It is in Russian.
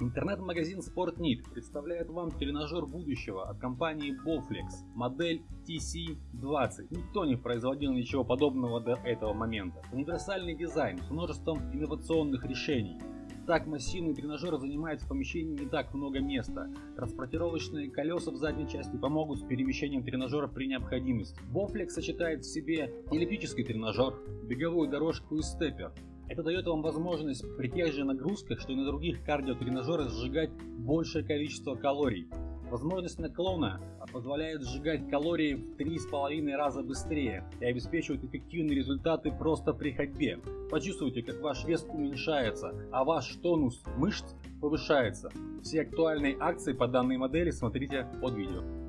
Интернет-магазин SportNeed представляет вам тренажер будущего от компании Bowflex, модель TC20. Никто не производил ничего подобного до этого момента. Универсальный дизайн с множеством инновационных решений. Так массивный тренажер занимает в помещении не так много места. Транспортировочные колеса в задней части помогут с перемещением тренажера при необходимости. Bowflex сочетает в себе эллиптический тренажер, беговую дорожку и степер. Это дает вам возможность при тех же нагрузках, что и на других кардиотренажерах сжигать большее количество калорий. Возможность наклона позволяет сжигать калории в 3,5 раза быстрее и обеспечивает эффективные результаты просто при ходьбе. Почувствуйте, как ваш вес уменьшается, а ваш тонус мышц повышается. Все актуальные акции по данной модели смотрите под видео.